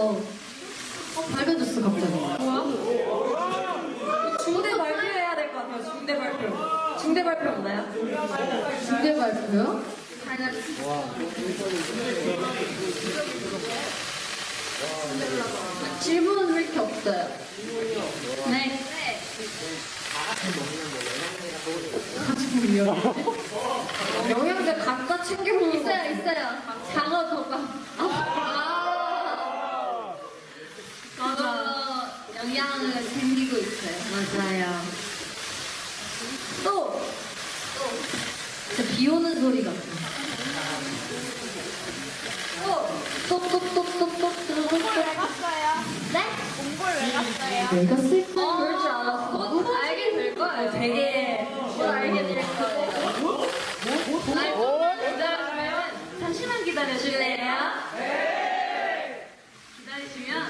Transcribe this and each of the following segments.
네. 어. 어, 밝아졌어, 갑자기. 뭐야? 중대 발표해야 될 것 같아요. 중대 발표. 중대 발표 없나요? 중대 발표요? 질문은 왜 이렇게 없어요? 네. 영양제 각자 챙겨 먹는 거 있어요, 있어요. 장어 덮밥. 아, 맞아. 영양을 챙기고 있어요. 맞아요. 또! 진짜 비 오는 소리 같아. 또! 또, 또, 또, 또, 또, 또, 또, 또. 갔어요? 네? 공부를 왜 갔어요? 내가 어, 그럴 줄 알았어. 곧 알게 될 거예요. 되게 곧 알게 될 거예요. 알고 기다려주면 잠시만 기다려줄래요? 네. 기다리시면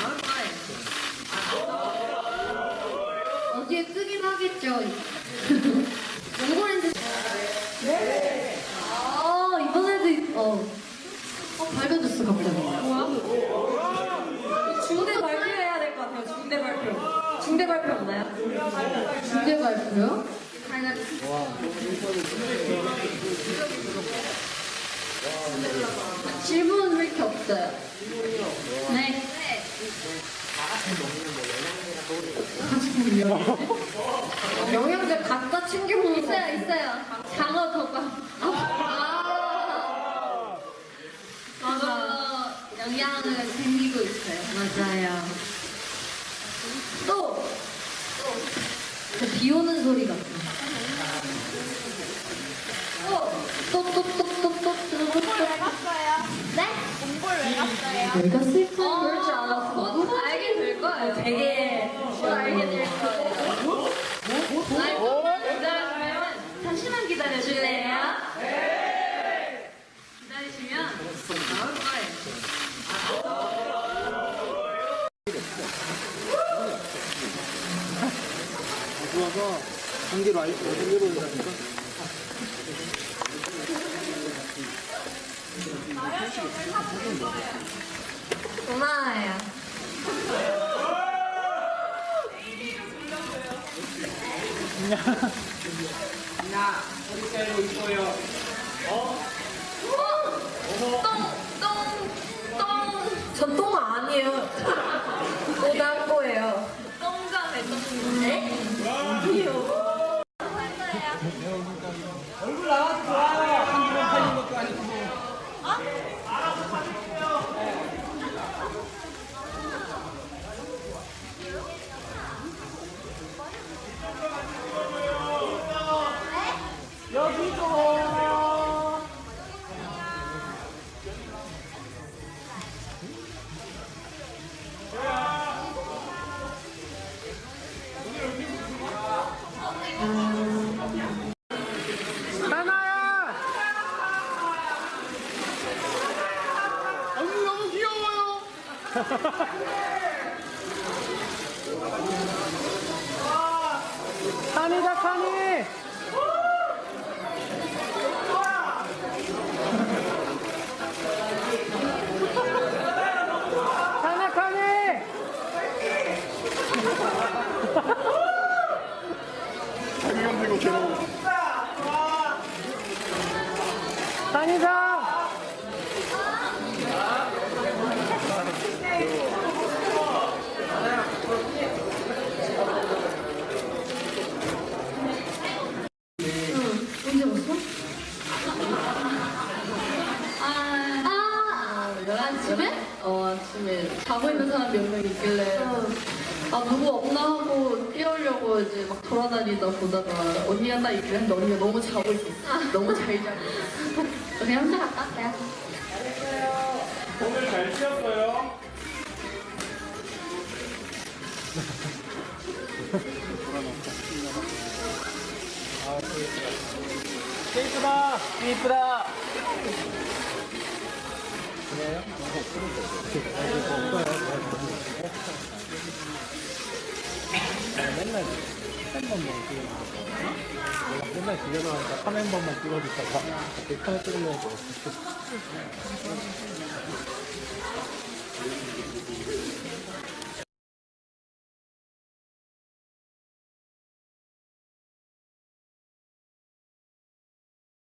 나올 거예요. 어디에 하겠죠. 연골인데. 네. 아, 이번에도, 어. 어, 밝아졌어, 갑자기. 뭐야? 중대 발표해야 될 것 같아요. 중대 발표. 중대 발표 없나요? 중대 발표요? 왜 이렇게 없어요? 네. 영양제 각자 챙겨 먹는 거 있어요, 있어요. 장어 덮밥. 아, 맞아. 영양을 챙기고 있어요. 맞아요. 또! 진짜 비 오는 소리 같아. 또! 또, 또, 또, 또, 또, 또, 또, 공부를 왜 또. 갔어요? 네? 공부를 왜 갔어요? 내가 슬픈 어, 그럴 줄 알았어. 곧 알게 될 거예요. 되게 곧 알게 될 거예요. 알고 기다려주면 잠시만 기다려줄래요? 네. 기다리시면 나올 거예요. 좋아서 한 개로 알고 한 개로 온다니까. 고마워요. 전똥 아니에요. 칸이다 칸이. 칸아 칸이. 칸이다. 언제 왔어? 아, 아, 아침에? 어, 아침에 자고 있는 사람 몇 명 있길래 아 누구 없나 하고 깨우려고 이제 막 돌아다니다 보다가 언니가 딱 있길래 언니가 너무 자고 있었어. 너무 잘 자고 있었어. 그냥 혼자 갔다 왔어요. 오늘 잘 쉬었어요? 케이크다! 케이크다! 맨날 한번 먹고 내가 맨날 집에서 하니까 카메 한 번만 찍어주다가 카메 찍으려고